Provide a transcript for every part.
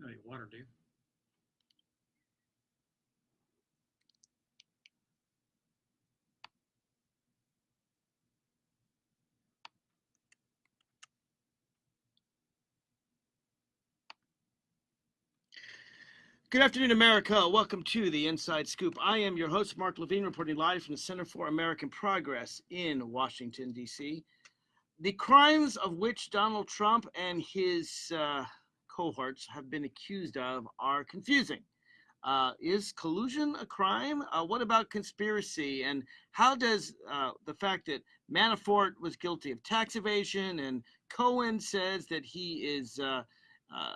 You water, do you? Good afternoon, America. Welcome to the Inside Scoop. I am your host, Mark Levine, reporting live from the Center for American Progress in Washington, D.C. The crimes of which Donald Trump and his uh, cohorts have been accused of are confusing. Uh, is collusion a crime? Uh, what about conspiracy? And how does uh, the fact that Manafort was guilty of tax evasion and Cohen says that he is uh, uh,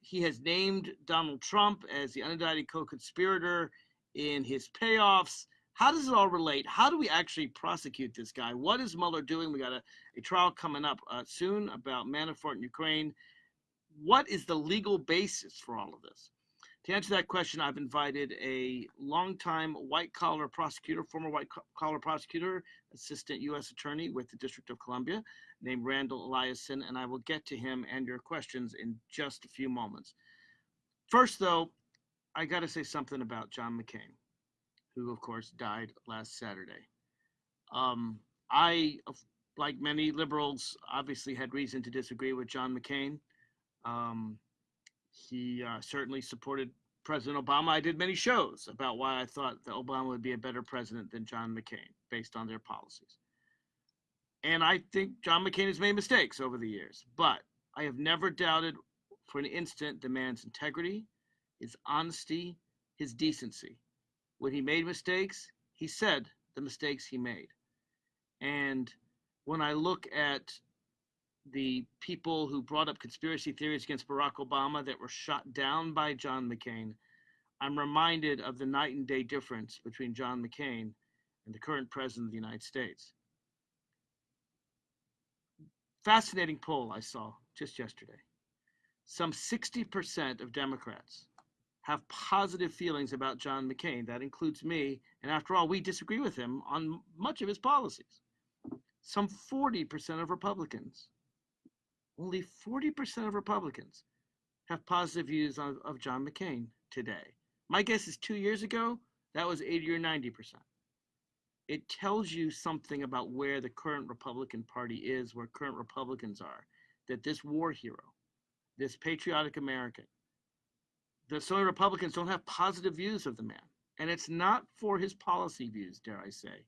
he has named Donald Trump as the unindicted co-conspirator in his payoffs. How does it all relate? How do we actually prosecute this guy? What is Mueller doing? We got a, a trial coming up uh, soon about Manafort in Ukraine. What is the legal basis for all of this? To answer that question, I've invited a longtime white collar prosecutor, former white collar prosecutor, assistant U.S. attorney with the District of Columbia, named Randall Eliason, and I will get to him and your questions in just a few moments. First, though, I got to say something about John McCain, who, of course, died last Saturday. Um, I, like many liberals, obviously had reason to disagree with John McCain. Um, he uh, certainly supported President Obama. I did many shows about why I thought that Obama would be a better president than John McCain based on their policies. And I think John McCain has made mistakes over the years, but I have never doubted for an instant the man's integrity, his honesty, his decency. When he made mistakes, he said the mistakes he made. And when I look at the people who brought up conspiracy theories against Barack Obama that were shot down by John McCain, I'm reminded of the night and day difference between John McCain and the current president of the United States. Fascinating poll I saw just yesterday. Some 60% of Democrats have positive feelings about John McCain. That includes me. And after all, we disagree with him on much of his policies. Some 40% of Republicans only 40% of Republicans have positive views of, of John McCain today. My guess is two years ago, that was 80 or 90%. It tells you something about where the current Republican Party is, where current Republicans are, that this war hero, this patriotic American, the so many Republicans don't have positive views of the man. And it's not for his policy views, dare I say,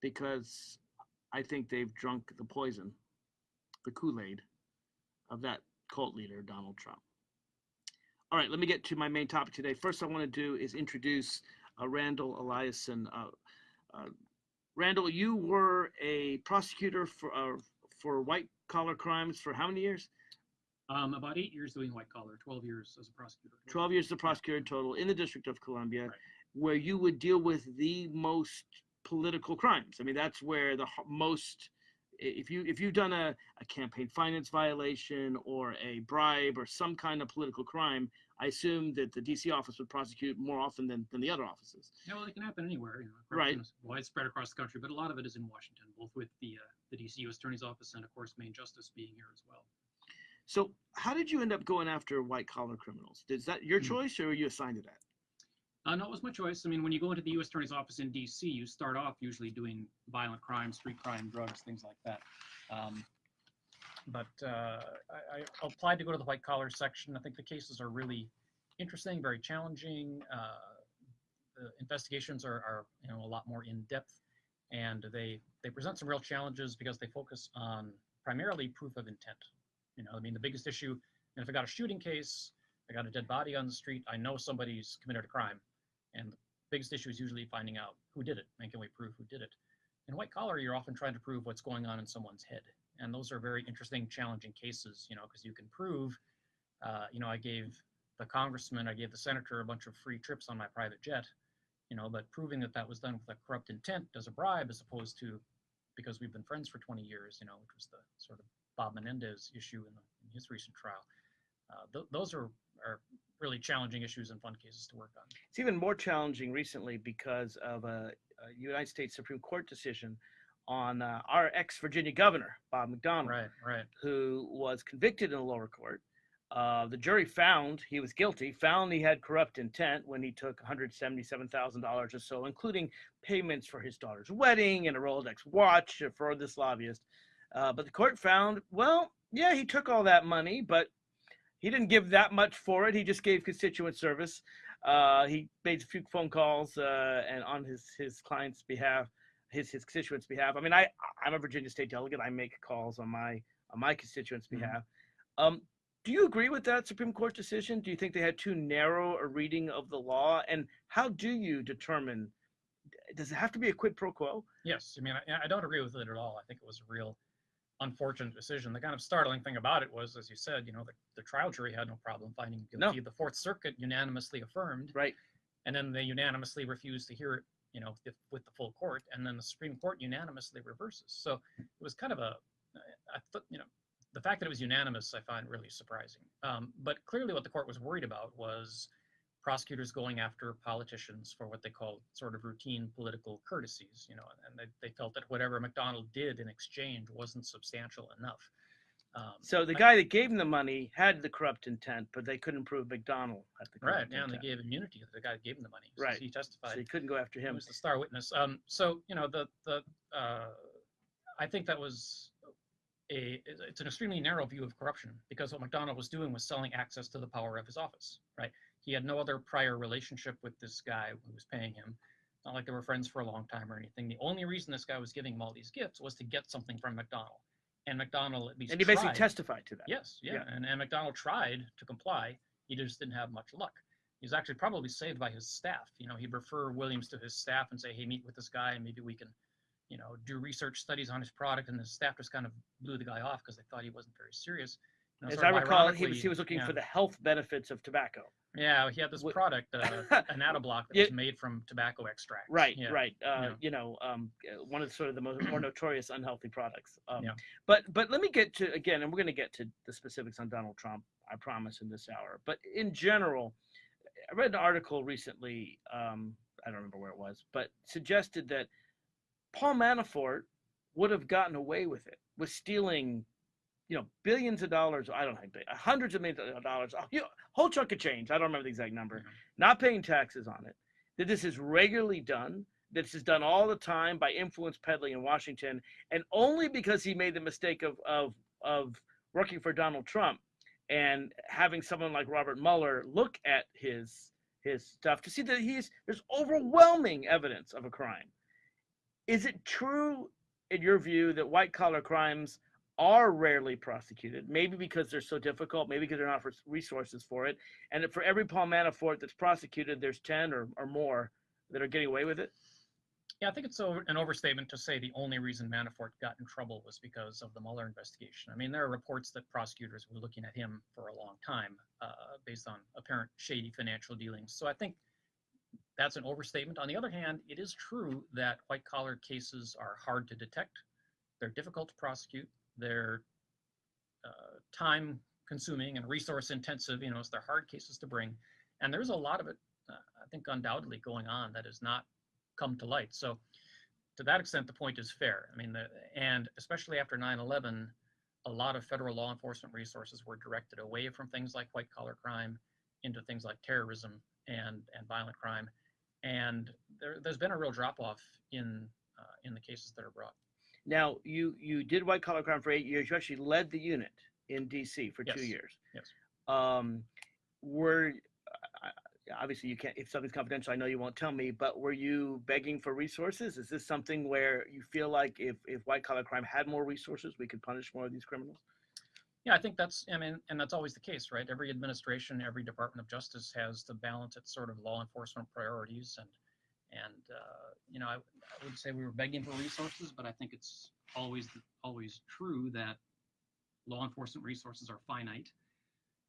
because I think they've drunk the poison, the Kool Aid of that cult leader, Donald Trump. All right, let me get to my main topic today. First, I want to do is introduce uh, Randall Eliason. Uh, uh, Randall, you were a prosecutor for uh, for white collar crimes for how many years? Um, about eight years doing white collar, 12 years as a prosecutor. 12 years as a prosecutor total in the District of Columbia, Right. where you would deal with the most political crimes. I mean, that's where the most if you if you've done a, a campaign finance violation or a bribe or some kind of political crime, I assume that the DC office would prosecute more often than, than the other offices. Yeah, well, it can happen anywhere. You know, Right. widespread across the country, but a lot of it is in Washington, both with the uh, the DC U.S. Attorney's Office and, of course, Main Justice being here as well. So how did you end up going after white collar criminals? Is that your Hmm. choice or were you assigned to that? Uh, no, it was my choice. I mean, when you go into the U.S. Attorney's Office in D.C., you start off usually doing violent crime, street crime, drugs, things like that. Um, but uh, I, I applied to go to the white collar section. I think the cases are really interesting, very challenging. Uh, the investigations are, are you know a lot more in depth, and they they present some real challenges because they focus on primarily proof of intent. You know, I mean, the biggest issue. And if I got a shooting case, I got a dead body on the street, I know somebody's committed a crime. And the biggest issue is usually finding out who did it and can we prove who did it. In white collar, you're often trying to prove what's going on in someone's head. And those are very interesting, challenging cases, you know, because you can prove, uh, you know, I gave the congressman, I gave the senator a bunch of free trips on my private jet, you know, but proving that that was done with a corrupt intent as a bribe as opposed to because we've been friends for 20 years, you know, which was the sort of Bob Menendez issue in, the, in his recent trial. Uh, th- those are, are really challenging issues and fun cases to work on. It's even more challenging recently because of a, a United States Supreme Court decision on uh, our ex Virginia governor, Bob McDonnell, Right, right. who was convicted in the lower court Uh, the jury found he was guilty, found he had corrupt intent when he took $177,000 or so, including payments for his daughter's wedding and a Rolex watch for this lobbyist. Uh, but the court found, well, yeah, he took all that money, but he didn't give that much for it. He just gave constituent service. Uh, he made a few phone calls uh, and on his his client's behalf, his his constituents' behalf. I mean, I I'm a Virginia state delegate. I make calls on my on my constituents' Mhm. behalf. Um, do you agree with that Supreme Court decision? Do you think they had too narrow a reading of the law? And how do you determine? Does it have to be a quid pro quo? Yes, I mean, I, I don't agree with it at all. I think it was a real unfortunate decision. The kind of startling thing about it was, as you said, you know, the, the trial jury had no problem finding him No. guilty. The Fourth Circuit unanimously affirmed, Right. and then they unanimously refused to hear it, you know, if, with the full court, and then the Supreme Court unanimously reverses. So it was kind of a, I thought, you know, the fact that it was unanimous, I find really surprising. Um, but clearly, what the court was worried about was prosecutors going after politicians for what they called sort of routine political courtesies, you know, and they, they felt that whatever McDonnell did in exchange wasn't substantial enough. Um, So the I- guy that gave him the money had the corrupt intent, but they couldn't prove McDonnell had the corrupt right, yeah, and they gave immunity to the guy that gave him the money. so Right. He testified. So you couldn't go after him. He was the star witness. Um, so you know the the uh, I think that was a it's it's an extremely narrow view of corruption because what McDonnell was doing was selling access to the power of his office. Right. He had no other prior relationship with this guy who was paying him. Not like they were friends for a long time or anything. The only reason this guy was giving him all these gifts was to get something from McDonnell. And McDonnell at least And he basically tried. testified to that. Yes, yeah. Yeah. And, and McDonnell tried to comply. He just didn't have much luck. He was actually probably saved by his staff. You know, he'd refer Williams to his staff and say, hey, meet with this guy and maybe we can, you know, do research studies on his product. And his staff just kind of blew the guy off because they thought he wasn't very serious. As I recall, he was he was looking yeah. for the health benefits of tobacco. Yeah, he had this product, uh, Anatabloc that was made from tobacco extract. Right, yeah. right. Uh, yeah. You know, um, uh, one of the, sort of the most more notorious unhealthy products. Um, Yeah. But but let me get to again, and we're going to get to the specifics on Donald Trump. I promise in this hour. But in general, I read an article recently. Um, I don't remember where it was, but suggested that Paul Manafort would have gotten away with it, with stealing, you know, billions of dollars. I don't know, hundreds of millions of dollars, oh, a hu- whole chunk of change. I don't remember the exact number. Yeah. Not paying taxes on it. That this is regularly done. This is done all the time by influence peddling in Washington, and only because he made the mistake of of of working for Donald Trump and having someone like Robert Mueller look at his his stuff to see that he's there's overwhelming evidence of a crime. Is it true, in your view, that white collar crimes are rarely prosecuted? Maybe because they're so difficult, maybe because they're not for resources for it, and for every Paul Manafort that's prosecuted, there's ten or, or more that are getting away with it. Yeah, I think it's an overstatement to say the only reason Manafort got in trouble was because of the Mueller investigation. I mean, there are reports that prosecutors were looking at him for a long time uh, based on apparent shady financial dealings. So I think that's an overstatement. On the other hand, it is true that white collar cases are hard to detect, they're difficult to prosecute, they're uh, time consuming and resource intensive. You know, so they're hard cases to bring. And there's a lot of it, uh, I think, undoubtedly going on that has not come to light. So to that extent, the point is fair. I mean, the, and especially after 9/11, a lot of federal law enforcement resources were directed away from things like white collar crime into things like terrorism and and violent crime, and there, there's been a real drop off in uh, in the cases that are brought. Now, you you did white collar crime for eight years. You actually led the unit in D.C. for two years. yes. Um, were obviously you can't if something's confidential. I know you won't tell me, but were you begging for resources? Is this something where you feel like if if white collar crime had more resources, we could punish more of these criminals? Yeah, I think that's, I mean, and that's always the case, right? Every administration, every Department of Justice has to balance its sort of law enforcement priorities, and and uh, you know, I, I would say we were begging for resources, but I think it's always always true that law enforcement resources are finite.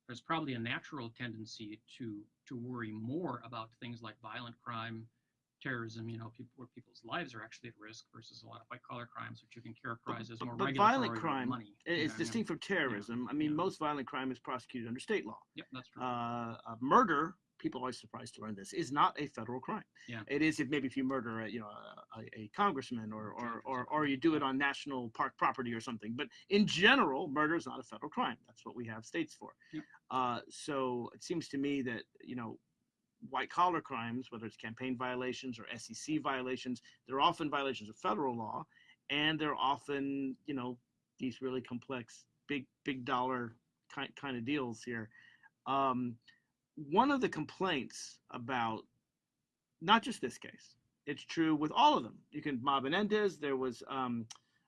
There's probably a natural tendency to to worry more about things like violent crime, terrorism, you know, people where people's lives are actually at risk versus a lot of white collar crimes, which you can characterize as but- more but regulatory violent crime money. It- It's Yeah, yeah. distinct from terrorism. I mean, most violent crime is prosecuted under state law. Yep, that's true. Uh, uh, murder people are always surprised to learn this, is not a federal crime. Yeah. It is if maybe if you murder a, you know, a, a- congressman or, or, or or, or you do it on national park property or something. But in general, murder is not a federal crime. That's what we have states for. Yeah. Uh, so it seems to me that, you know, white collar crimes, whether it's campaign violations or SEC violations, they're often violations of federal law, and they're often, you know, these really complex, big, big dollar kind kind of deals here. Um, one of the complaints about not just this case, it's true with all of them. You can Bob Menendez. There was um,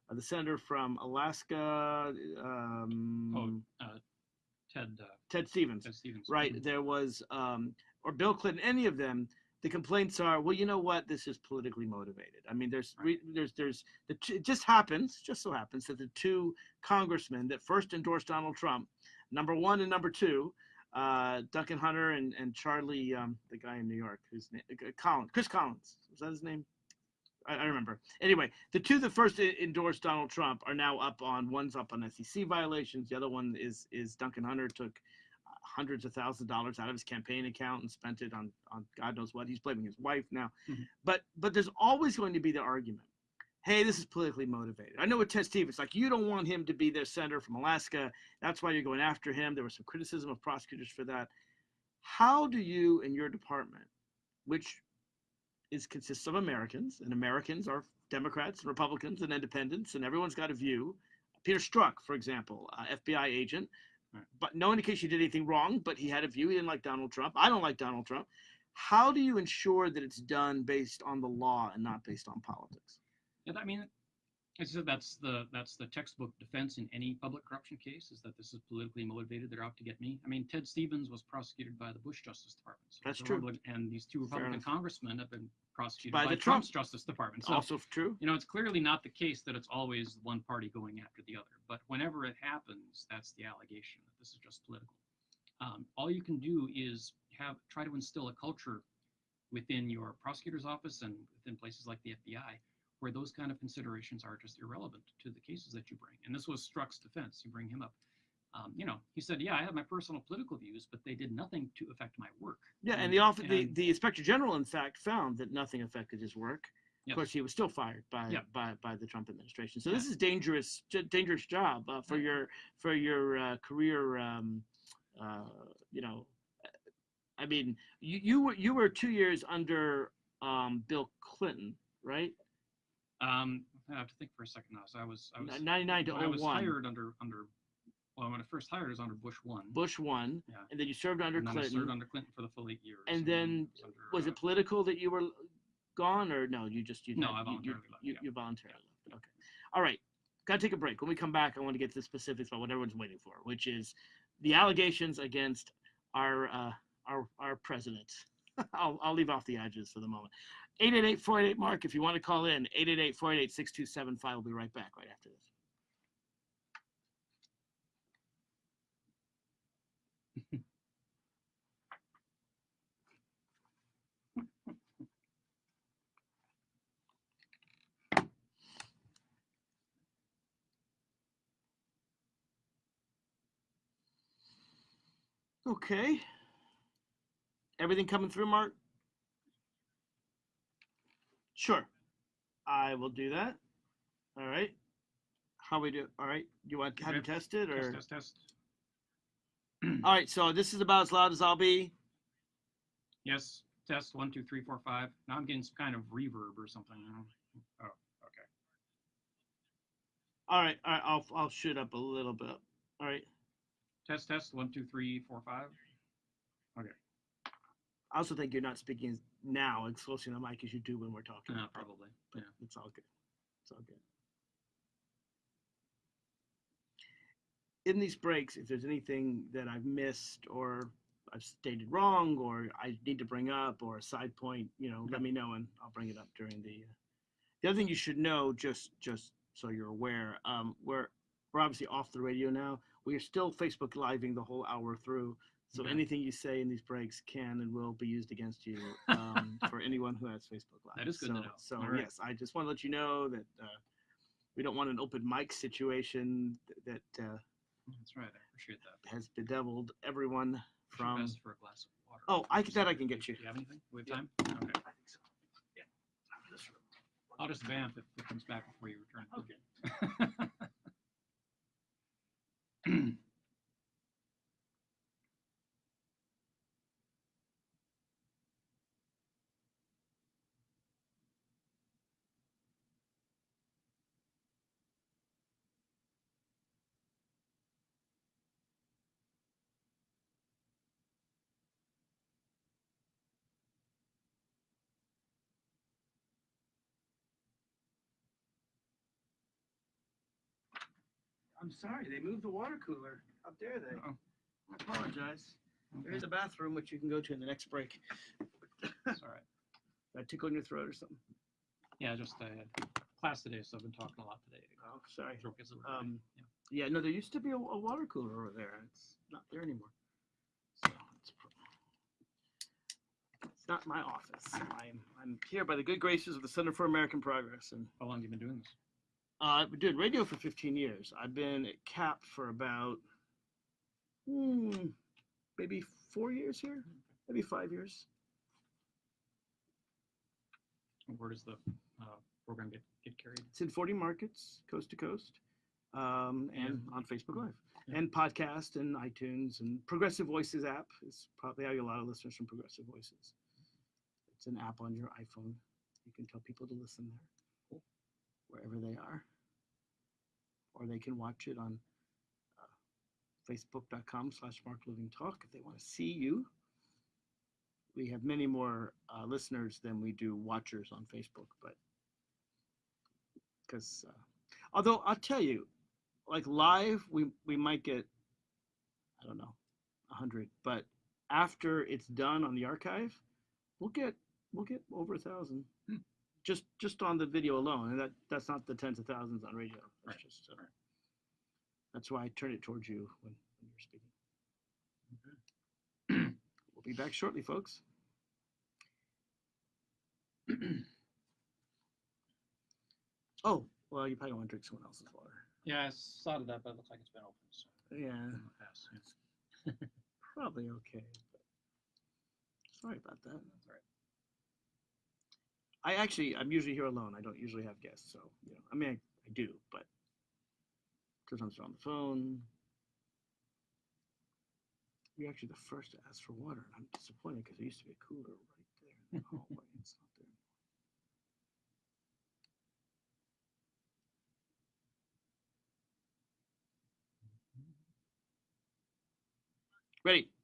uh, the senator from Alaska, um, uh, Ted, uh, Ted Stevens Ted Stevens. right Mhm. there was um or bill clinton any of them the complaints are well you know what this is politically motivated i mean there's re, there's there's the it just happens just so happens that the two congressmen that first endorsed donald trump number one and number two uh duncan hunter and and charlie um the guy in new york whose name uh, collins chris collins was that his name I, I remember. Anyway, the two that first endorsed Donald Trump are now up on one's up on SEC violations. The other one is is Duncan Hunter took uh, hundreds of thousands of dollars out of his campaign account and spent it on on God knows what. He's blaming his wife now. Mhm. But but there's always going to be the argument. Hey, this is politically motivated. I know with Ted Stevens, like you don't want him to be their senator from Alaska. That's why you're going after him. There was some criticism of prosecutors for that. How do you in your department, which is consists of Americans, and Americans are Democrats and Republicans and independents, and everyone's got a view. Peter Strzok, for example, uh, FBI agent, Right. but no indication he did anything wrong, but he had a view. He didn't like Donald Trump. I don't like Donald Trump. How do you ensure that it's done based on the law and not based on politics? Yeah, I mean, I said that's the that's the textbook defense in any public corruption case is that this is politically motivated. They're out to get me. I mean, Ted Stevens was prosecuted by the Bush Justice Department. So That's true. Republic- And these two Republican congressmen have been prosecuted By by, the Trump- Trump's Justice Department. So also true. you know, it's clearly not the case that it's always one party going after the other. But whenever it happens, that's the allegation that this is just political. Um, all you can do is have try to instill a culture within your prosecutor's office and within places like the FBI where those kind of considerations are just irrelevant to the cases that you bring. And this was Strzok's defense. You bring him up. Um, you know, he said, "Yeah, I have my personal political views, but they did nothing to affect my work." Yeah, and And- the office, the, and- the inspector general, in fact, found that nothing affected his work. Of course, he was still fired by Yeah. by, by the Trump administration. So Yeah. this is dangerous, dangerous job uh, for Yeah. your for your uh, career. Um, uh, you know, I mean, you, you were you were two years under um, Bill Clinton, right? Um, I have to think for a second now. So I was, I was, Ninety nine to when I was hired under under. Well, when I first hired, was under Bush one. Bush one. Yeah. and then you served under and then I Clinton. served under Clinton for the full eight years. And then was, under, was uh, it political that you were gone, or no? You just you No, I you- you, voluntarily left, You, yeah. you voluntarily left. Okay. All right. Got to take a break. When we come back, I want to get to the specifics about what everyone's waiting for, which is the allegations against our uh, our our president. I'll I'll leave off the edges for the moment. 888-488 Mark, if you want to call in, 888-488-6275. We'll be right back right after this. Okay. Everything coming through, Mark? Sure. I will do that. All right. How we do? All right. You want to have it Okay. tested or? test, test, test. All right. So this is about as loud as I'll be. Yes, test one, two, three, four, five. Now I'm getting some kind of reverb or something. Oh, okay. All right. All right. I'll I'll shoot up a little bit. All right. Test, test. One, two, three, four, five. I also think you're not speaking now as close to the mic as you do when we're talking. Uh, probably. but Yeah. it's all good. It's all good. In these breaks, if there's anything that I've missed or I've stated wrong or I need to bring up or a side point, you know, let me know and I'll bring it up during the. Uh, the other thing you should know, just just so you're aware, um, we're we're obviously off the radio now. We are still Facebook living the whole hour through. So Okay. anything you say in these breaks can and will be used against you um, for anyone who has Facebook Live. That is good so, to know. So right. yes, I just want to let you know that uh, we don't want an open mic situation that uh, That's right. I appreciate that. has bedeviled everyone from best for a glass of water. Oh, I can- that I can get you. Do you have anything? We have Yeah. time? Okay. I think so. Yeah. I'll just vamp if it comes back before you return. Okay. I'm sorry, they moved the water cooler. How dare they? Uh-oh. I apologize. There is a bathroom which you can go to in the next break. It's all right. Did I tickle in your throat or something? Yeah, just had class today, so I've been talking a lot today. Oh, sorry. Throat gets a little. Um, Yeah. yeah, no, there used to be a, a water cooler over there. It's not there anymore. So it's, it's not my office. I'm I'm here by the good graces of the Center for American Progress, and How long have you been doing this? Uh, I've been doing radio for 15 years. I've been at CAP for about hmm, maybe four years here, maybe five years. Where does the uh, program get, get carried? It's in 40 markets, coast to coast, um, and on Facebook Live, Yeah. and podcast, and iTunes, and Progressive Voices app is probably how you get a lot of listeners from Progressive Voices. It's an app on your iPhone. You can tell people to listen there, wherever they are, or they can watch it on uh, Facebook.com/slash Mark Levine Talk if they want to see you. We have many more uh, listeners than we do watchers on Facebook, but because uh, although I'll tell you, like live, we we might get I don't know a hundred, but after it's done on the archive, we'll get we'll get over a thousand. Just just on the video alone, and that that's not the tens of thousands on radio. That's Right, just uh, that's why I turn it towards you when, when you're speaking. Okay. We'll be back shortly, folks. oh, well, you probably want to drink someone else's water. Yeah, I saw that, but it looks like it's been open. So Yeah. I'm gonna pass. Yeah. Probably okay. But sorry about that. That's all right. I actually, I'm usually here alone. I don't usually have guests, so you know, I mean, I, I do, but sometimes they're on the phone. You're actually the first to ask for water, and I'm disappointed because there used to be a cooler right there in the hallway. It's not there. Anymore. Ready.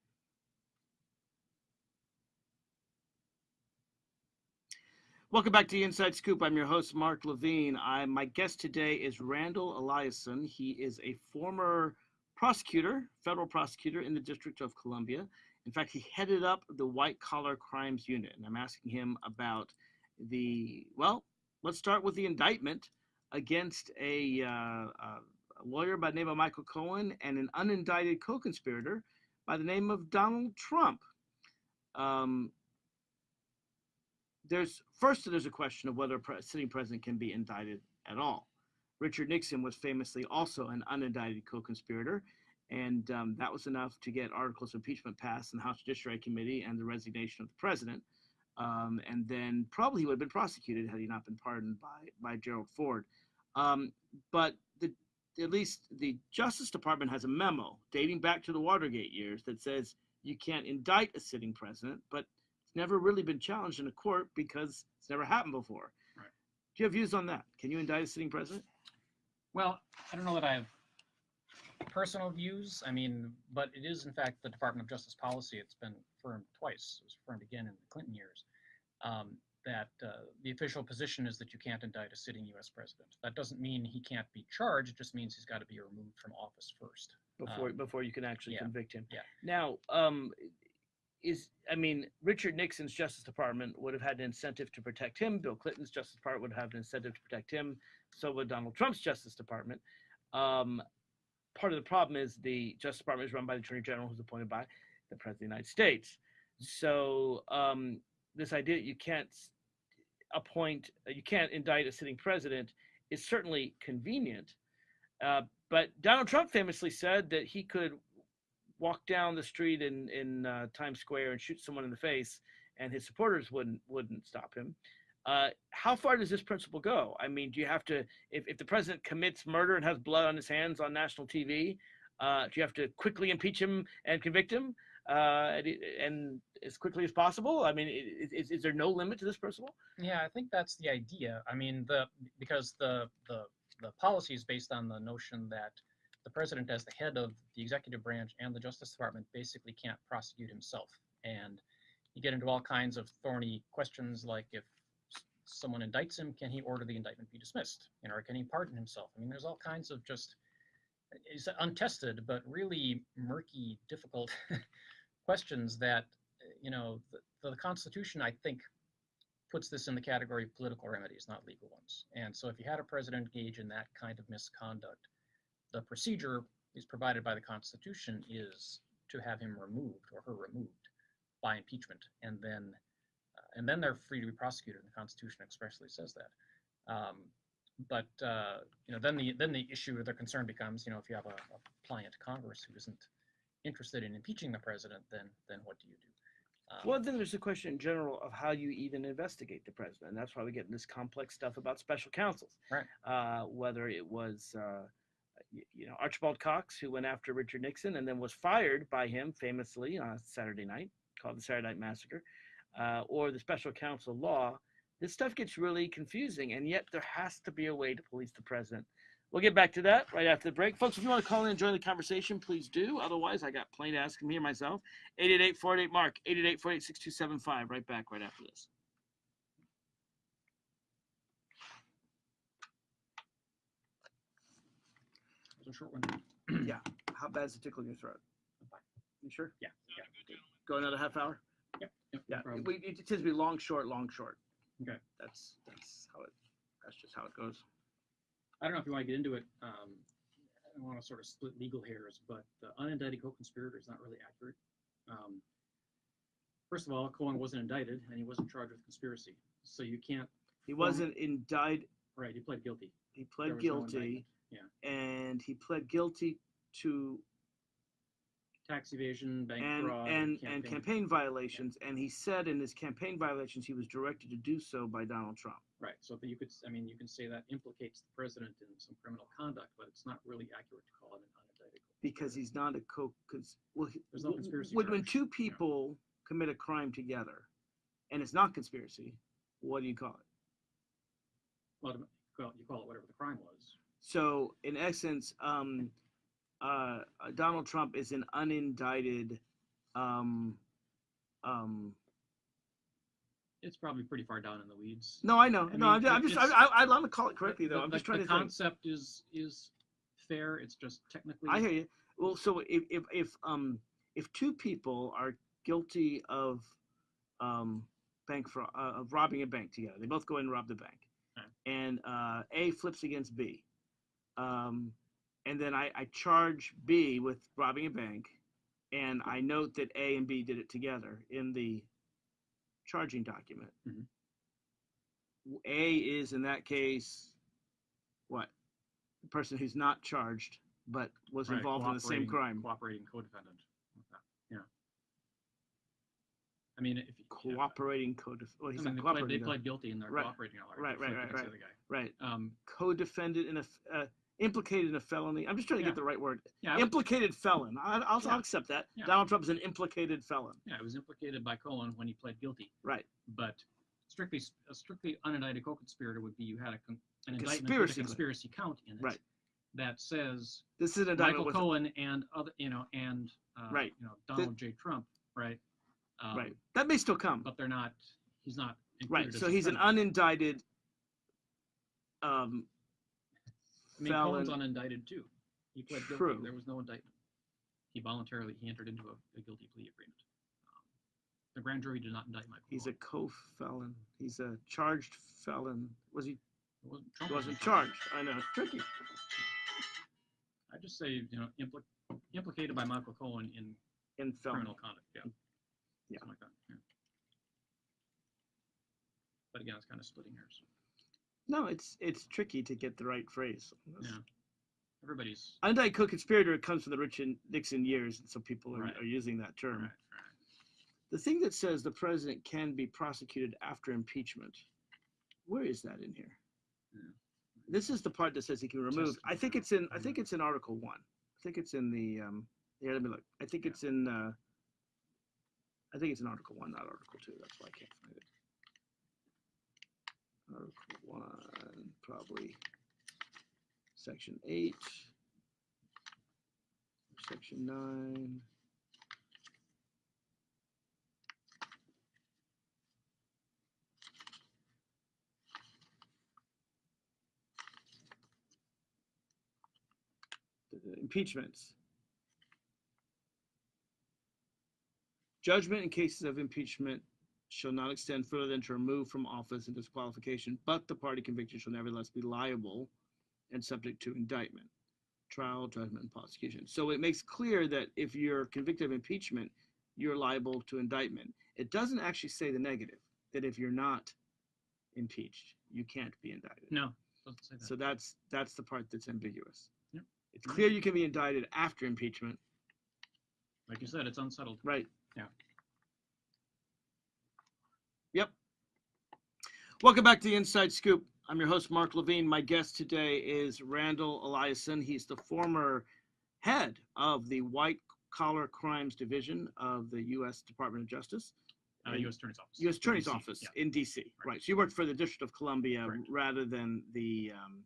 Welcome back to the Inside Scoop. I'm your host, Mark Levine. I, my guest today is Randall Eliason. He is a former prosecutor, federal prosecutor in the District of Columbia. In fact, he headed up the white collar crimes unit. And I'm asking him about the, well, let's start with the indictment against a, uh, a lawyer by the name of Michael Cohen and an unindicted co conspirator by the name of Donald Trump. Um, there's first there's a question of whether a sitting president can be indicted at all. Richard Nixon was famously also an unindicted co-conspirator, and um, that was enough to get articles of impeachment passed in the House Judiciary Committee and the resignation of the president. Um, and then probably he would have been prosecuted had he not been pardoned by by Gerald Ford. Um, but the at least the Justice Department has a memo dating back to the Watergate years that says you can't indict a sitting president, but it's never really been challenged in a court because it's never happened before. Right. Do you have views on that? Can you indict a sitting president? Well, I don't know that I have personal views. I mean, but it is in fact the Department of Justice policy. It's been affirmed twice. It was affirmed again in the Clinton years. Um, that uh, the official position is that you can't indict a sitting U.S. president. That doesn't mean he can't be charged. It just means he's got to be removed from office first. before Um, before you can actually yeah, convict him. yeah. Now, um, is I mean, Richard Nixon's Justice Department would have had an incentive to protect him. Bill Clinton's Justice Department would have an incentive to protect him. So would Donald Trump's Justice Department. Um, part of the problem is the Justice Department is run by the Attorney General, who's appointed by the President of the United States. So um, this idea that you can't appoint, you can't indict a sitting president is certainly convenient. Uh, but Donald Trump famously said that he could walk down the street in in uh, Times Square and shoot someone in the face, and his supporters wouldn't wouldn't stop him. Uh, how far does this principle go? I mean, do you have to, if, if the president commits murder and has blood on his hands on national TV, uh, do you have to quickly impeach him and convict him, uh, and, and as quickly as possible? I mean, is, is there no limit to this principle? Yeah, I think that's the idea. I mean, the because the the the policy is based on the notion that the president, as the head of the executive branch and the Justice Department, basically can't prosecute himself, and you get into all kinds of thorny questions like if someone indicts him, can he order the indictment be dismissed, you know, or can he pardon himself? I mean, there's all kinds of just is untested but really murky, difficult questions that you know the, the Constitution, I think, puts this in the category of political remedies, not legal ones. And so if you had a president engage in that kind of misconduct, the procedure is provided by the Constitution is to have him removed or her removed by impeachment, and then uh, and then they're free to be prosecuted. And the Constitution expressly says that. Um, but uh, you know, then the then the issue or the concern becomes, you know, if you have a, a pliant Congress who isn't interested in impeaching the president, then then what do you do? Um, Well, then there's a question in general of how you even investigate the president. And that's why we get in this complex stuff about special counsels. Right. Uh, whether it was, uh, you know, Archibald Cox, who went after Richard Nixon and then was fired by him famously on Saturday night, called the Saturday Night Massacre, uh, or the special counsel law. This stuff gets really confusing, and yet there has to be a way to police the president. We'll get back to that right after the break. Folks, if you want to call in and join the conversation, please do. Otherwise, I got plenty to ask him here myself. 888 Mark, 888 6275. Right back right after this. Was a short one. Yeah. How bad is it tickling your throat? You sure? Yeah, yeah. Go another half hour? Yep, no Yeah. problem. We, it tends to be long, short, long, short. Okay. That's that's how it that's just how it goes. I don't know if you want to get into it. Um, I don't want to sort of split legal hairs, but the unindicted co-conspirator is not really accurate. Um, first of all, Cohen wasn't indicted and he wasn't charged with conspiracy, so you can't. He wasn't indicted. Right, he pled guilty. He There pled was no guilty. Indictment, And he pled guilty to Tax evasion, bank and fraud, and and campaign violations. And he said in his campaign violations he was directed to do so by Donald Trump. Right, so that you could, I mean, you can say that implicates the president in some criminal conduct, but it's not really accurate to call it an unindicted. because he's not a co well he- There's no conspiracy when, when two yeah. people commit a crime together and it's not conspiracy what do you call it well, you call it whatever the crime was. So in essence um uh uh, donald trump is an unindicted um um It's probably pretty far down in the weeds. no i know I no mean, i'm, I'm just I, I, want to call it correctly The- though i'm the- just trying the to think concept is is fair. It's just technically. i hear you well so if if if um if two people are guilty of um bank fraud uh, of robbing a bank together they both go in and rob the bank Right. and uh a flips against b um and then i i charge b with robbing a bank and i note that a and b did it together in the charging document Mhm. W- a is in that case what the person who's not charged but was Right, involved in the same crime Cooperating co-defendant. Yeah. I mean, if. you- yeah, cooperating co well I mean, not they pled, they pled guilty and they're Right. cooperating all Right, right, right, right, guy. right Um, co-defendant in a. uh, implicated in a felony i'm just trying to Yeah. get the right word yeah, I would- implicated felon I, I'll, Yeah. I'll accept that Yeah. donald trump is an implicated felon yeah, it was implicated by Cohen when he pled guilty, right but strictly, a strictly unindicted co-conspirator would be you had a, con- an indictment with a conspiracy count in it. Right. That says this is an Michael Cohen and other, you know, and, uh, Right. you know, Donald J. Trump, right? Um, right that may still come But they're not, he's not. right so he's an unindicted um mean, felon Cohen's unindicted too. He pled guilty. True. There was no indictment. He voluntarily, he entered into a, a guilty plea agreement. Um, The grand jury did not indict Michael he's a co-felon he's a charged felon was he It wasn't, Trump wasn't charged i know it's tricky I just say, you know, impli- implicated by Michael Cohen in in criminal conduct, yeah. Yeah. Something like that, yeah. But again, it's kind of splitting hairs. No it's it's tricky to get the right phrase Yeah. Everybody's anti co-conspirator comes from the Richard Nixon years, and so people are, Right. are using that term. right, right. The thing that says the president can be prosecuted after impeachment, where is that in here? Yeah. This is the part that says he can remove. I think it's in. I think it's in Article One. I think it's in the. Um, yeah, let me look. I think Yeah. it's in. Uh, I think it's in Article One, not Article Two. That's why I can't find it. Article One, probably. Section eight. Section nine. the impeachments. Judgment in cases of impeachment shall not extend further than to remove from office and disqualification, but the party convicted shall nevertheless be liable and subject to indictment, trial, judgment, and prosecution. So it makes clear that if you're convicted of impeachment, you're liable to indictment. It doesn't actually say the negative, that if you're not impeached, you can't be indicted. No, that. So that's that's the part that's ambiguous. Yep. It's clear you can be indicted after impeachment, like you said, it's unsettled. right? Yeah. Yep. Welcome back to the Inside Scoop. I'm your host, Mark Levine. My guest today is Randall Eliason. He's the former head of the White Collar Crimes Division of the U.S. Department of Justice. Uh, U.S. Attorney's Office. U.S. Attorney's DC, Office Yeah, in D.C. Right. Right. So you worked for the District of Columbia Correct. rather than the um,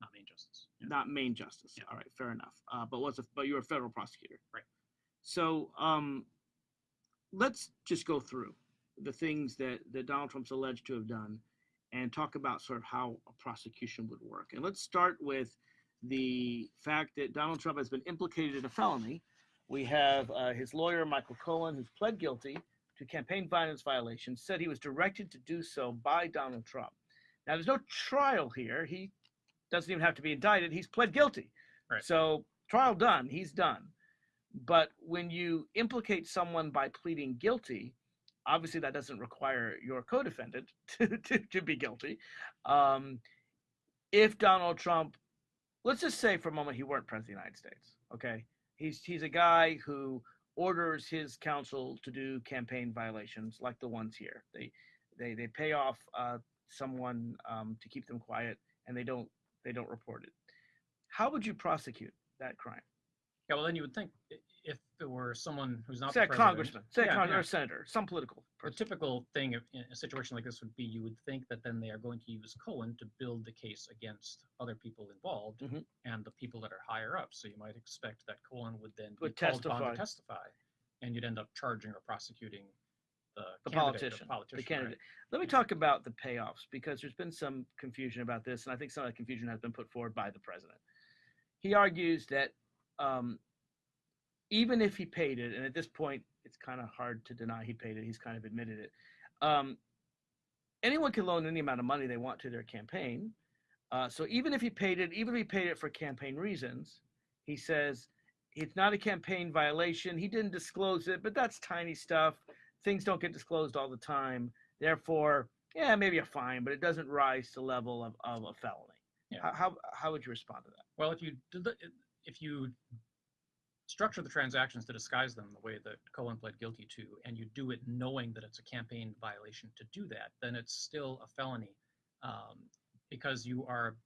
not main justice. Yeah. not main justice. Yeah. All right, fair enough. Uh, but was a, but you were a federal prosecutor. Right. So um, let's just go through the things that that Donald Trump's alleged to have done, and talk about sort of how a prosecution would work. And let's start with the fact that Donald Trump has been implicated in a felony. We have uh, his lawyer Michael Cohen, who's pled guilty to campaign finance violations, said he was directed to do so by Donald Trump. Now, there's no trial here. He doesn't even have to be indicted. He's pled guilty. Right. So trial done. He's done. But when you implicate someone by pleading guilty, obviously that doesn't require your co-defendant to, to, to be guilty. Um, if Donald Trump, let's just say for a moment he weren't president of the United States, okay? He's he's a guy who orders his counsel to do campaign violations like the ones here. They they they pay off uh, someone um, to keep them quiet, and they don't they don't report it. How would you prosecute that crime? Yeah, well, then you would think if it were someone who's not Say the a congressman, say Yeah, a con- yeah. or a senator, some political The typical thing of- in a situation like this would be you would think that then they are going to use Cohen to build the case against other people involved Mhm. and the people that are higher up. So you might expect that Cohen would then Would be called upon testify. to testify, and you'd end up charging or prosecuting the, The candidate, politician, the politician, right? candidate. Let me Yeah. talk about the payoffs because there's been some confusion about this, and I think some of that confusion has been put forward by the president. He argues that um, even if he paid it, and at this point it's kind of hard to deny he paid it, he's kind of admitted it. Um, anyone can loan any amount of money they want to their campaign. Uh, so even if he paid it, even if he paid it for campaign reasons, he says it's not a campaign violation. He didn't disclose it, but that's tiny stuff. Things don't get disclosed all the time. Therefore, yeah, maybe a fine, but it doesn't rise to the level of, of a felony. Yeah. How, how how would you respond to that? Well, if you if you structure the transactions to disguise them the way that Cohen pled guilty to, and you do it knowing that it's a campaign violation to do that, then it's still a felony um, because you are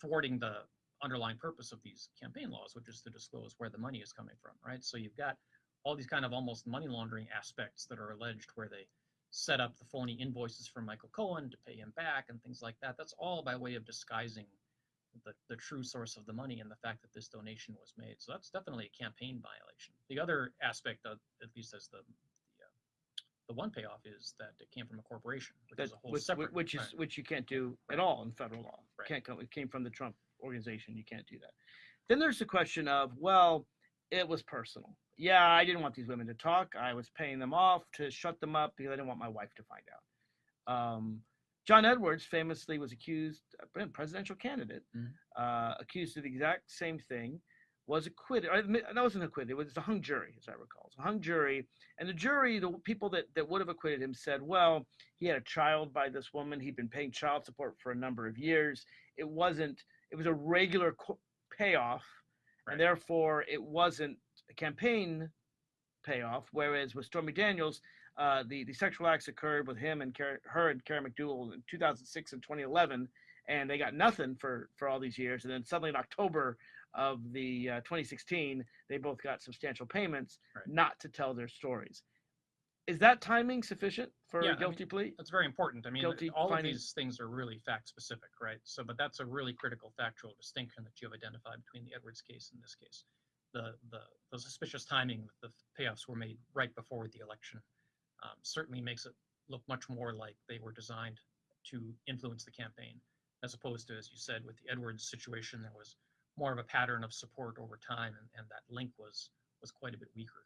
thwarting the underlying purpose of these campaign laws, which is to disclose where the money is coming from, right? So you've got all these kind of almost money laundering aspects that are alleged where they set up the phony invoices for Michael Cohen to pay him back and things like that. That's all by way of disguising the, the true source of the money and the fact that this donation was made. So that's definitely a campaign violation. The other aspect, of, at least as the the, uh, the one payoff, is that it came from a corporation, which That is a whole which, separate. which is right. which you can't do at all in federal law. Right. Can't come. It came from the Trump organization. You can't do that. Then there's the question of well, it was personal. Yeah, I didn't want these women to talk. I was paying them off to shut them up because I didn't want my wife to find out. Um, John Edwards famously was accused, a presidential candidate, Mhm. uh, accused of the exact same thing, was acquitted. That wasn't acquitted. It was a hung jury, as I recall. It was a hung jury, and the jury, the people that, that would have acquitted him, said, "Well, he had a child by this woman. He'd been paying child support for a number of years. It wasn't. It was a regular co- payoff Right. and therefore it wasn't a campaign payoff. Whereas with Stormy Daniels, uh, the the sexual acts occurred with him and Car- her and Karen McDougal in 2006 and 2011, and they got nothing for for all these years. And then suddenly in October of the uh, 2016, they both got substantial payments, Right. not to tell their stories. Is that timing sufficient for Yeah, I a guilty plea? That's very important. I mean, Guilty all of these things are really fact specific, right? So, but that's a really critical factual distinction that you have identified between the Edwards case and this case. The the, the suspicious timing that the payoffs were made right before the election um, certainly makes it look much more like they were designed to influence the campaign, as opposed to, as you said, with the Edwards situation, there was more of a pattern of support over time, and, and that link was was quite a bit weaker.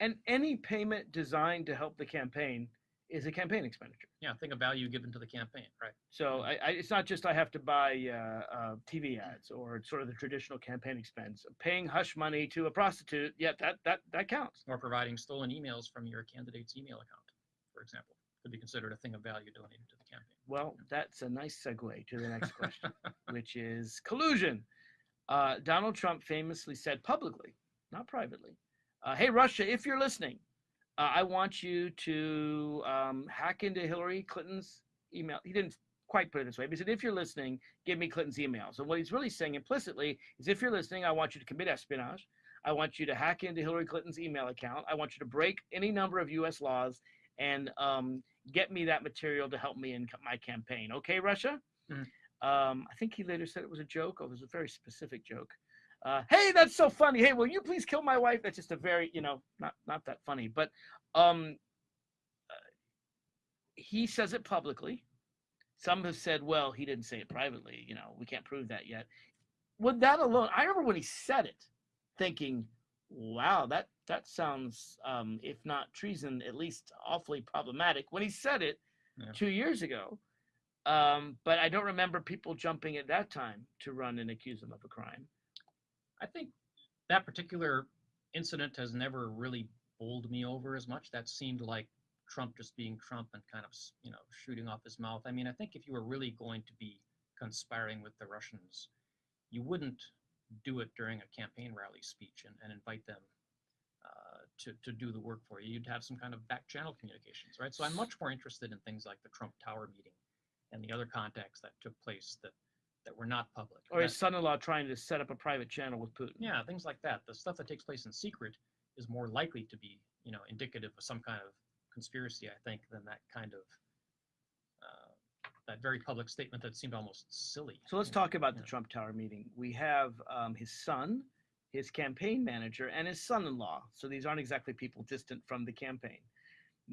And any payment designed to help the campaign is a campaign expenditure. Yeah, think of value given to the campaign, right? So I, I, it's not just I have to buy uh, uh, TV ads or sort of the traditional campaign expense. Paying hush money to a prostitute, yeah, that that that counts. or providing stolen emails from your candidate's email account, for example, could be considered a thing of value donated to the campaign. Well, that's a nice segue to the next question, which is collusion. Uh, Donald Trump famously said publicly, not privately, uh, "Hey Russia, if you're listening, uh, I want you to um, hack into Hillary Clinton's email." He didn't quite put it this way, but he said, "If you're listening, give me Clinton's emails." And what he's really saying implicitly is, "If you're listening, I want you to commit espionage. I want you to hack into Hillary Clinton's email account. I want you to break any number of U.S. laws and um, get me that material to help me in my campaign. Okay, Russia?" Mhm. Um, I think he later said it was a joke. Or it was a very specific joke. Uh, hey, that's so funny. Hey, will you please kill my wife? That's just a very, you know, not not that funny. But um, uh, he says it publicly. Some have said, well, he didn't say it privately. You know, we can't prove that yet. With that alone, I remember when he said it, thinking, wow, that that sounds, um, if not treason, at least awfully problematic. When he said it Yeah. two years ago, um, but I don't remember people jumping at that time to run and accuse him of a crime. I think that particular incident has never really bowled me over as much. That seemed like Trump just being Trump and kind of, you know, shooting off his mouth. I mean, I think if you were really going to be conspiring with the Russians, you wouldn't do it during a campaign rally speech and, and invite them uh, to, to do the work for you. You'd have some kind of back channel communications, right? So I'm much more interested in things like the Trump Tower meeting and the other contacts that took place that, that were not public. Or his son-in-law trying to set up a private channel with Putin. yeah, things like that. The stuff that takes place in secret is more likely to be, you know, indicative of some kind of conspiracy, I think, than that kind of uh, that very public statement that seemed almost silly. So let's you know, talk about the yeah. Trump Tower meeting. We have um, his son, his campaign manager, and his son-in-law. So these aren't exactly people distant from the campaign.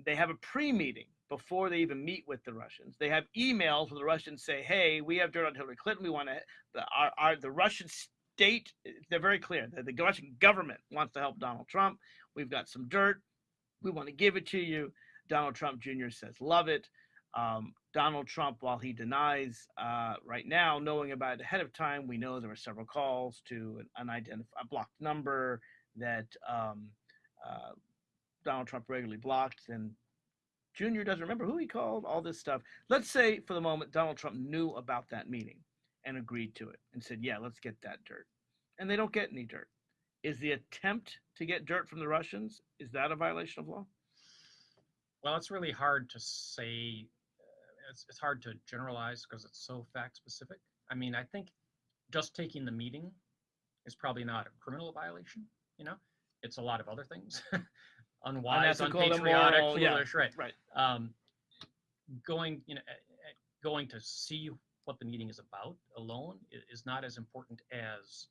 They have a pre-meeting before they even meet with the Russians. They have emails where the Russians say, "Hey, we have dirt on Hillary Clinton. We want to the our, our the Russian state. They're very clear. The, the Russian government wants to help Donald Trump. We've got some dirt. We want to give it to you." Donald Trump Jr. says, "Love it." Um, Donald Trump, while he denies uh, right now knowing about it ahead of time, we know there were several calls to an unidentified, blocked number that um, uh, Donald Trump regularly blocked. And Junior doesn't remember who he called, all this stuff. Let's say for the moment Donald Trump knew about that meeting and agreed to it and said, yeah, let's get that dirt. And they don't get any dirt. Is the attempt to get dirt from the Russians, is that a violation of law? Well, it's really hard to say. Uh, it's, it's hard to generalize because it's so fact specific. I mean, I think just taking the meeting is probably not a criminal violation. You know, it's a lot of other things. Unwise, unpatriotic, immoral, yeah, foolish, right? right. Um, going, you know, going to see what the meeting is about alone is not as important as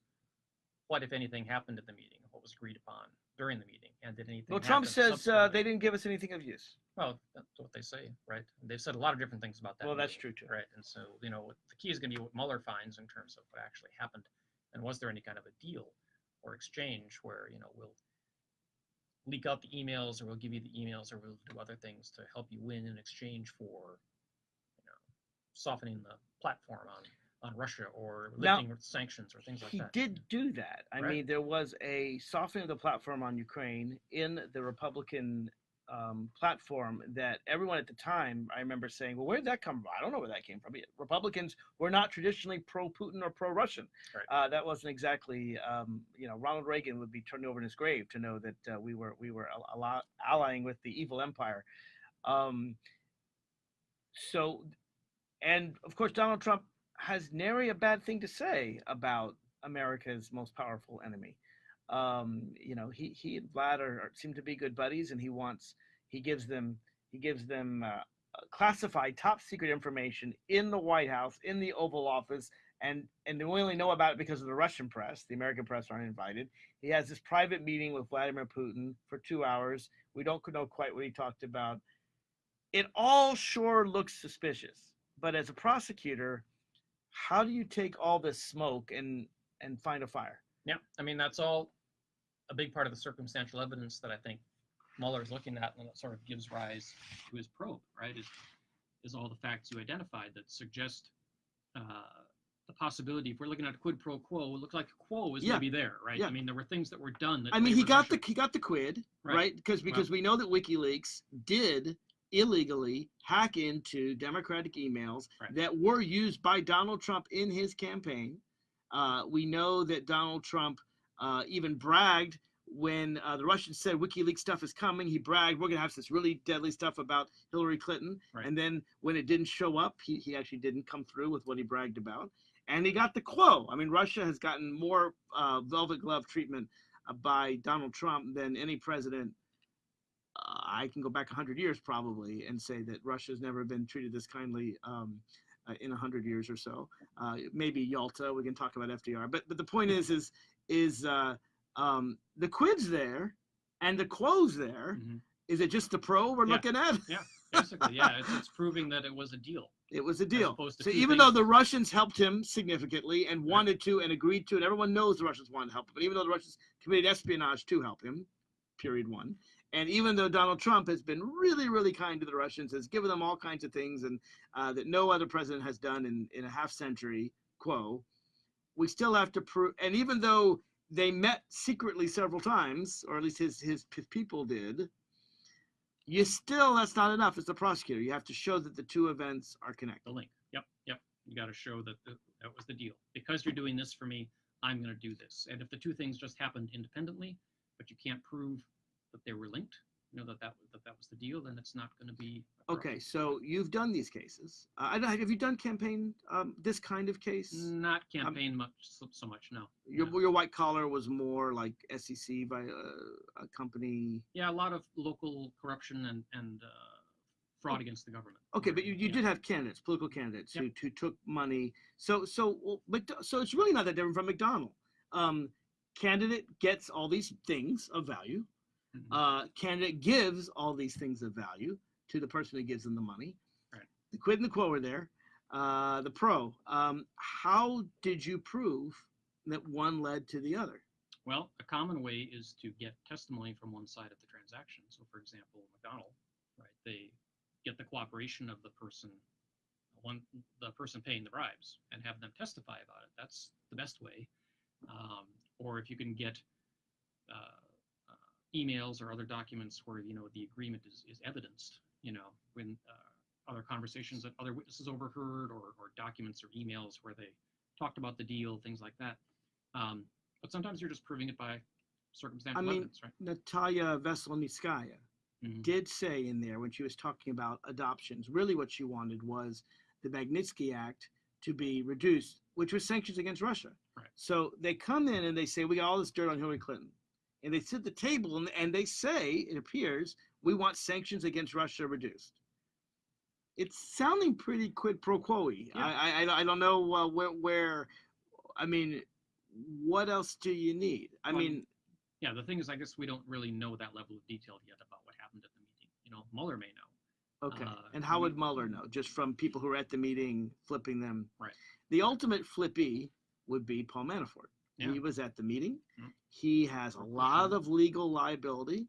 what, if anything, happened at the meeting, what was agreed upon during the meeting, and did anything. Well, Trump says uh, they didn't give us anything of use. Well, that's what they say, right? They've said a lot of different things about that. Well, that's true, too. Right, and so, you know, the key is gonna be what Mueller finds in terms of what actually happened. And was there any kind of a deal or exchange where, you know, we'll leak out the emails or we'll give you the emails or we'll do other things to help you win in exchange for, you know, softening the platform on, on Russia or Now, lifting sanctions or things like he that. He did do that. I Right. mean, there was a softening of the platform on Ukraine in the Republican um, platform that everyone at the time I remember saying, "Well, where did that come from? I don't know where that came from." Republicans were not traditionally pro-Putin or pro-Russian. Right. Uh, that wasn't exactly, um, you know, Ronald Reagan would be turned over in his grave to know that uh, we were we were a, a lot allying with the evil empire. Um, so, and of course, Donald Trump has nary a bad thing to say about America's most powerful enemy. Um, you know, he he and Vlad are, are seem to be good buddies, and he wants he gives them he gives them uh, classified top secret information in the White House, in the Oval Office, and and we only know about it because of the Russian press. The American press aren't invited. He has this private meeting with Vladimir Putin for two hours. We don't know quite what he talked about. It all sure looks suspicious, but as a prosecutor, how do you take all this smoke and and find a fire? Yeah, I mean, that's all a big part of the circumstantial evidence that I think Mueller is looking at and that sort of gives rise to his probe, right? Is, is all the facts you identified that suggest uh, the possibility, if we're looking at a quid pro quo, it looks like a quo is Yeah. maybe there, right? Yeah. I mean, there were things that were done that I mean, he got the he got the quid, Right. right? Because because we know that WikiLeaks did illegally hack into Democratic emails Right. that were used by Donald Trump in his campaign. Uh, we know that Donald Trump uh, even bragged when uh, the Russians said WikiLeaks stuff is coming. He bragged, "We're gonna have this really deadly stuff about Hillary Clinton." Right. And then when it didn't show up, he, he actually didn't come through with what he bragged about. And he got the quo. I mean, Russia has gotten more uh, velvet glove treatment uh, by Donald Trump than any president. Uh, I can go back 100 years probably and say that Russia's never been treated this kindly um, uh, in 100 years or so. Uh, maybe Yalta, we can talk about FDR. But but the point is is is uh, um, the quid's there and the quo's there. Mhm. Is it just the pro we're Yeah. looking at? Yeah. Basically, yeah, it's, it's proving that it was a deal. It was a deal. So even though the Russians helped him significantly and wanted to and agreed to, and everyone knows the Russians wanted to help him, but even though the Russians committed espionage to help him, period one, and even though Donald Trump has been really, really kind to the Russians, has given them all kinds of things and uh, that no other president has done in, in a half century, quo, we still have to prove, and even though they met secretly several times, or at least his, his, people did, you still, that's not enough as the prosecutor. You have to show that the two events are connected. The link. Yep, yep. You got to show that the, that was the deal. Because you're doing this for me, I'm going to do this. And if the two things just happened independently, but you can't prove that they were linked, know that that that that was the deal, then it's not going to be. Okay, so you've done these cases. Uh, I don't- have you done campaign um, this kind of case? Not campaign much so, so much. No. Your no. your white collar was more like SEC by a, a company. Yeah, a lot of local corruption and and uh, fraud against the government. Okay, but you, you Yeah. did have candidates, political candidates Yep. who, who took money. So so so it's really not that different from McDonnell. Um, candidate gets all these things of value. Mhm. Uh, candidate gives all these things of value to the person who gives them the money. Right. The quid and the quo are there. Uh, the pro. Um, how did you prove that one led to the other? Well, a common way is to get testimony from one side of the transaction. So, for example, McDonnell, right? They get the cooperation of the person, one the person paying the bribes, and have them testify about it. That's the best way. Um, or if you can get uh, emails or other documents where you know the agreement is, is evidenced, you know, when uh, other conversations that other witnesses overheard, or, or documents or emails where they talked about the deal, things like that. Um, but sometimes you're just proving it by circumstantial mean, evidence, right? Natalia Veselnitskaya Mhm. did say in there when she was talking about adoptions, really what she wanted was the Magnitsky Act to be reduced, which was sanctions against Russia. Right. So they come in and they say, We got all this dirt on Hillary Clinton. And they sit at the table and, and they say, it appears, we want sanctions against Russia reduced. It's sounding pretty quid pro quo Yeah. I, I, I don't know uh, where, where, I mean, what else do you need? I Well, mean, Yeah, the thing is, I guess we don't really know that level of detail yet about what happened at the meeting. You know, Mueller may know. Okay. Uh, and how would Mueller know? Just from people who were at the meeting flipping them? Right. The ultimate flippy would be Paul Manafort. Yeah. He was at the meeting. Mhm. He has a lot of legal liability.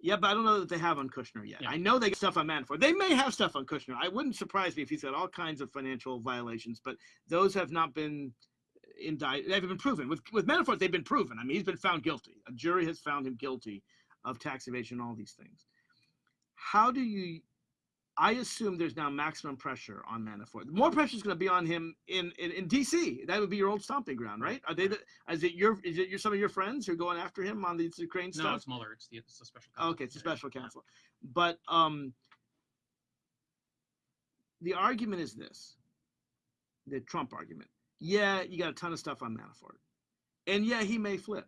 Yeah, but I don't know that they have on Kushner yet. Yeah. I know they got stuff on Manafort. They may have stuff on Kushner. I wouldn't surprise me if he's got all kinds of financial violations, but those have not been indicted. They've been proven. With with Manafort, they've been proven. I mean, he's been found guilty. A jury has found him guilty of tax evasion, all these things. how do you? I assume there's now maximum pressure on Manafort. More pressure is going to be on him in, in in D.C. That would be your old stomping ground, right? Are they? The, is it your? Is it your some of your friends who are going after him on the Ukraine No, stuff? it's Mueller. It's the, it's the special. Counsel. okay, it's a Yeah, yeah. special counsel. But um, the argument is this: the Trump argument. Yeah, you got a ton of stuff on Manafort, and yeah, he may flip,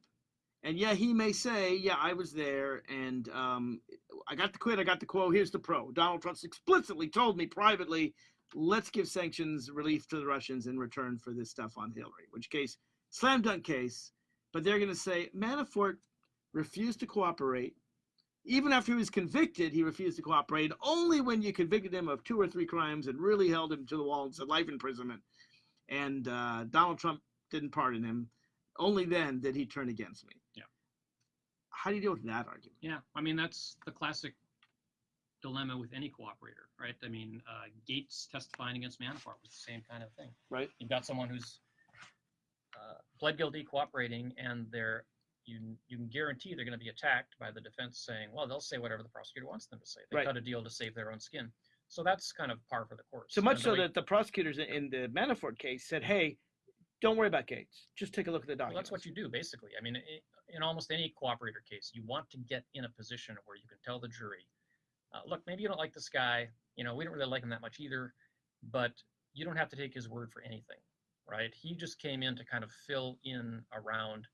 and yeah, he may say, "Yeah, I was there, and um, I got the quid, I got the quo. Here's the pro." Donald Trump explicitly told me privately, "Let's give sanctions relief to the Russians in return for this stuff on Hillary." Which case, slam dunk case. But they're going to say Manafort refused to cooperate even after he was convicted, he refused to cooperate. Only when you convicted him of two or three crimes and really held him to the wall and said life imprisonment, and uh, Donald Trump didn't pardon him, only then did he turn against me. Yeah. How do you deal with that argument? Yeah, I mean that's the classic dilemma with any cooperator, right? I mean, uh, Gates testifying against Manafort was the same kind of thing. Right. You've got someone who's uh, pled guilty, cooperating, and they're you you can guarantee they're going to be attacked by the defense saying, well, they'll say whatever the prosecutor wants them to say. They Right. cut a deal to save their own skin. So that's kind of par for the course. So much so way- that the prosecutors in- in the Manafort case said, "Hey, don't worry about Gates. Just take a look at the Well, documents." that's what you do, basically. I mean, i in almost any cooperator case, you want to get in a position where you can tell the jury, uh, look, maybe you don't like this guy. You know, we don't really like him that much either, but you don't have to take his word for anything, right? He just came in to kind of fill in around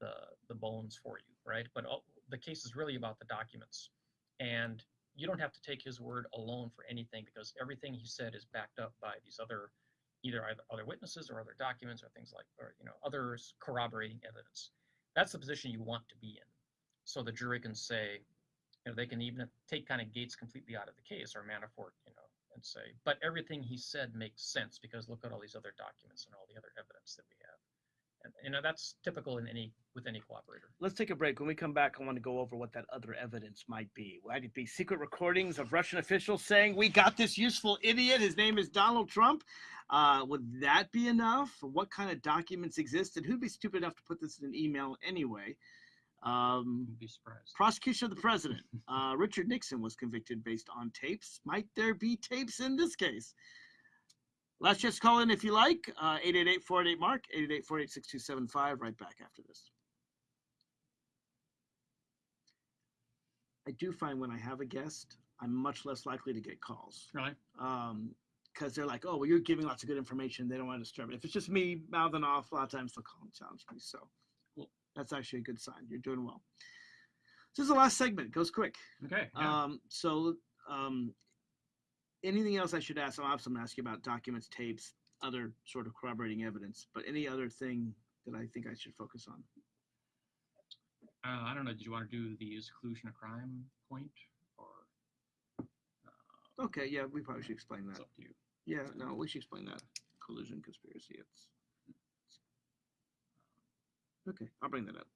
the the bones for you, right? But the case is really about the documents, and you don't have to take his word alone for anything because everything he said is backed up by these other either either other witnesses or other documents or things like or you know others corroborating evidence that's the position you want to be in. So the jury can say you know they can even take kind of gates completely out of the case or manafort you know and say but everything he said makes sense because look at all these other documents and all the other evidence that we have you know that's typical in any with any cooperator Let's take a break. When we come back, I want to go over what that other evidence might be. Might it be secret recordings of Russian officials saying, We got this useful idiot? His name is Donald Trump. Uh, would that be enough? What kind of documents exist? And who'd be stupid enough to put this in an email anyway? Um, you'd be surprised prosecution of the president. Uh, Richard Nixon was convicted based on tapes. Might there be tapes in this case? Last chance to call in if you like. Uh, 888-488-MARK, 888-488-6275. Right back after this. I do find when I have a guest, I'm much less likely to get calls really um because they're like, oh, well, you're giving lots of good information. They don't want to disturb it. If it's just me mouthing off, a lot of times they'll call and challenge me. So Cool. that's actually a good sign. You're doing well. This is the last segment. It goes quick. okay yeah. Um, so um, anything else I should ask? I'll have someone ask you about documents, tapes, other sort of corroborating evidence. But any other thing that I think I should focus on? uh, i don't know did you want to do the exclusion of crime point or uh, Okay, yeah, we probably should explain it's that. up to you Yeah, no, we should explain that. Collusion, conspiracy. It's okay. I'll bring that up.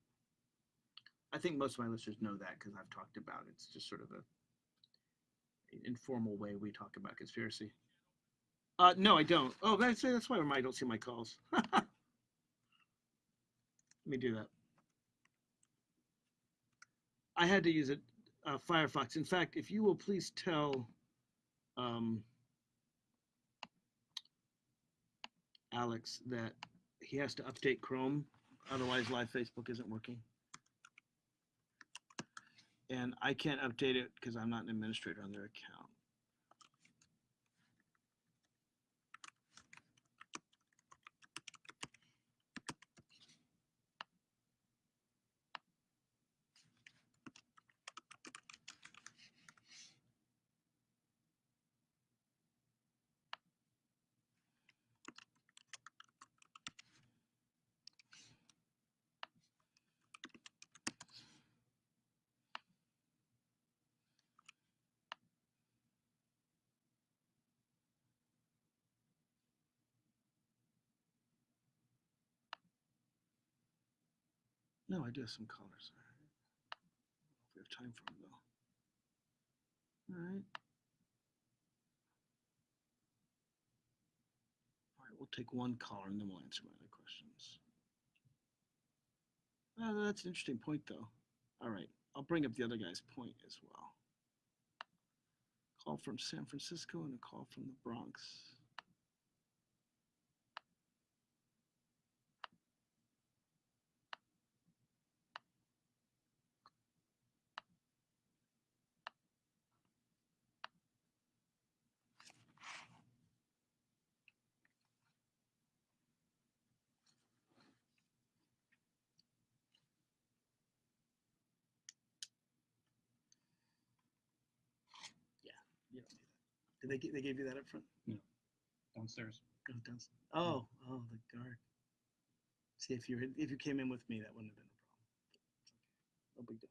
I think most of my listeners know that because I've talked about it. It's just sort of a informal way we talk about conspiracy. Uh, no, I don't. Oh, that's that's why I don't see my calls. Let me do that. I had to use it, uh, Firefox. In fact, if you will please tell um, Alex that he has to update Chrome, otherwise Live Facebook isn't working. And I can't update it because I'm not an administrator on their account. Do some. If we have time for them though. All right. All right, we'll take one color and then we'll answer my other questions. Uh, that's an interesting point though. All right, I'll bring up the other guy's point as well. call from San Francisco and a call from the Bronx. Did they, they gave you that up front? No, downstairs. Oh, downst- Oh, oh, the guard. See, if you had, if you came in with me, that wouldn't have been a problem. No big deal.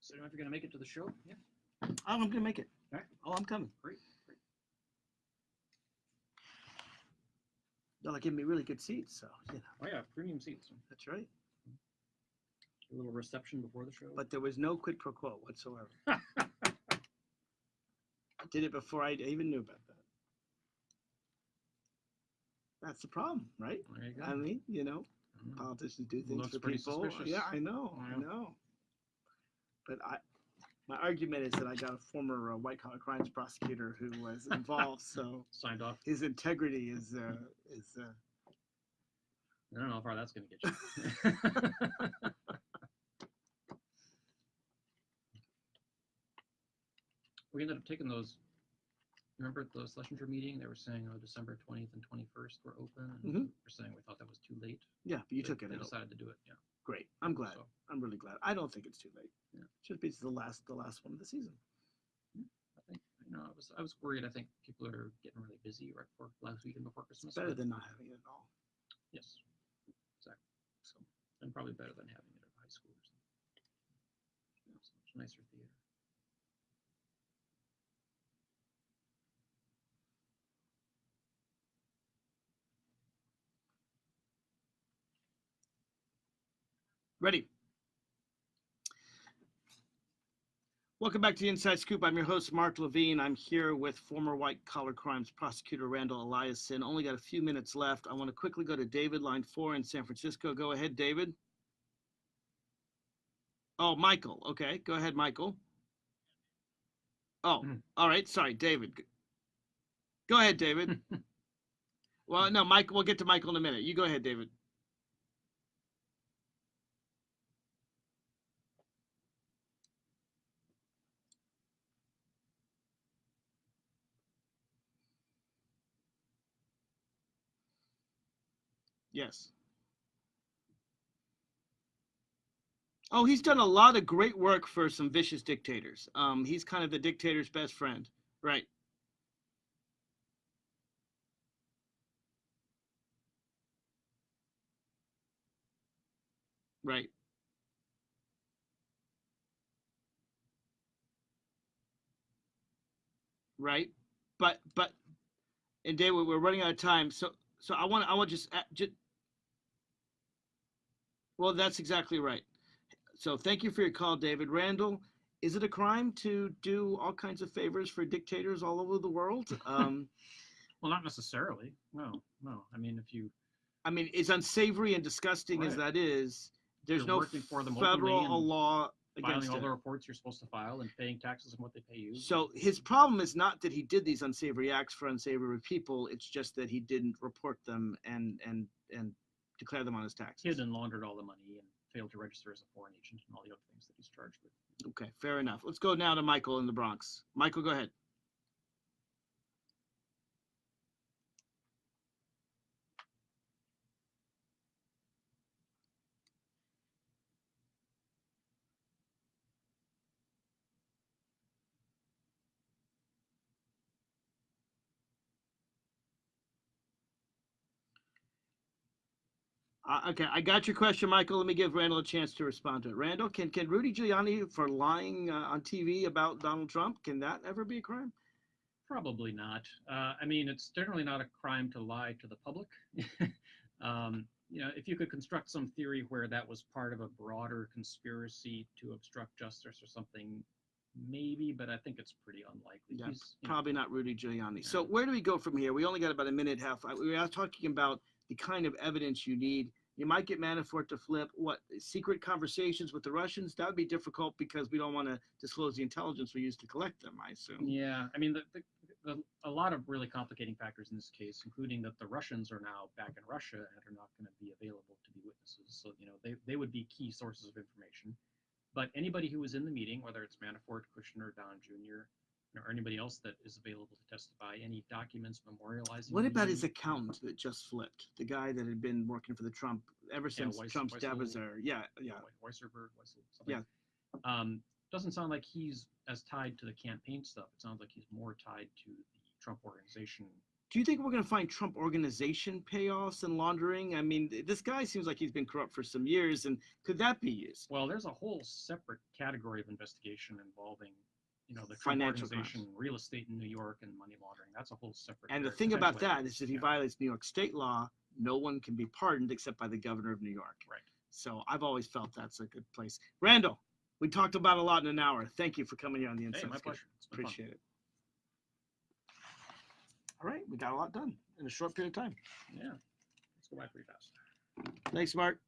So I don't know if you're gonna make it to the show. Yeah. Oh, I'm gonna make it. Alright. Oh, I'm coming. Great. They're like giving me really good seats, so you know Oh yeah, premium seats. that's right. A little reception before the show. But there was no quid pro quo whatsoever. I did it before I even knew about that. That's the problem, right? there you go. I mean, you know, politicians do things Looks for people. suspicious. Yeah, I know, I know. But I, my argument is that I got a former uh, white collar crimes prosecutor who was involved, so Signed off. his integrity is uh, is. Uh, I don't know how far that's gonna get you. we ended up taking those. Remember at the Schlesinger meeting? They were saying, oh, December 20th and 21st were open. And Mhm. We're saying we thought that was too late. yeah, but you They- took it. They out. decided to do it. Yeah. Great. I'm glad. So I'm really glad. I don't think it's too late. Yeah. Should be the last the last one of the season. I think you know I was I was worried. I think people are getting really busy right before last weekend before Christmas. better than not having it at all. yes, exactly. So and probably better than having it at high school or something. Know, so much nicer theater. Ready. Welcome back to the Inside Scoop. I'm your host, Mark Levine. I'm here with former white collar crimes prosecutor Randall Eliason. Only got a few minutes left. I want to quickly go to David, line four in San Francisco. Go ahead, David. Oh, Michael. Okay, go ahead, Michael. Oh, Hmm. all right. Sorry, David. Go ahead, David. well, no, Mike. We'll get to Michael in a minute. You go ahead, David. Yes. Oh, he's done a lot of great work for some vicious dictators. Um, he's kind of the dictator's best friend, right? Right. Right. But but and David, we're running out of time. So so I want I want just just well, that's exactly right. So thank you for your call, David Randall. Is it a crime to do all kinds of favors for dictators all over the world? Um, Well, not necessarily. No, no. I mean, if you I mean, as unsavory and disgusting as that is, there's no working for them openly federal law filing against all it. the reports you're supposed to file and paying taxes on what they pay you. So his problem is not that he did these unsavory acts for unsavory people. It's just that he didn't report them and and and declare them on his taxes. hid and laundered all the money and failed to register as a foreign agent and all the other things that he's charged with. Okay, fair enough. Let's go now to Michael in the Bronx. Michael, go ahead. Uh, okay, I got your question, Michael. Let me give Randall a chance to respond to it. Randall, can can Rudy Giuliani for lying uh, on TV about Donald Trump can that ever be a crime? Probably not. Uh, I mean, it's generally not a crime to lie to the public. um, you know, if you could construct some theory where that was part of a broader conspiracy to obstruct justice or something, maybe, but I think it's pretty unlikely. Yeah, He's, you know, Probably not Rudy Giuliani. So where do we go from here? We only got about a minute and a half. We are talking about the kind of evidence you need. You might get Manafort to flip. What secret conversations with the Russians? That would be difficult because we don't want to disclose the intelligence we use to collect them. I assume. Yeah, I mean, the, the, the, a lot of really complicating factors in this case, including that the Russians are now back in Russia and are not going to be available to be witnesses. So, you know, they, they would be key sources of information. But anybody who was in the meeting, whether it's Manafort, Kushner, Don Jr., or anybody else that is available to testify, any documents memorializing. What about his meeting, accountant that just flipped? The guy that had been working for the Trump ever since Weiss- Trump's Weissel-. Yeah, yeah. Wei- Weisserberg, Weissel, something. Um, doesn't sound like he's as tied to the campaign stuff. It sounds like he's more tied to the Trump organization. Do you think we're going to find Trump organization payoffs and laundering? I mean, th- this guy seems like he's been corrupt for some years, and could that be used? Well, there's a whole separate category of investigation involving, you know, the Financial organization, real estate in New York, and money laundering. That's a whole separate. And the thing about that is, if he Yeah. violates New York state law, no one can be pardoned except by the governor of New York. Right. So I've always felt that's a good place. Randall, we talked about a lot in an hour. Thank you for coming here on the Hey, Inside my pleasure. It's fun. Appreciate it. All right, we got a lot done in a short period of time. Yeah, let's go by pretty fast. Thanks, Mark.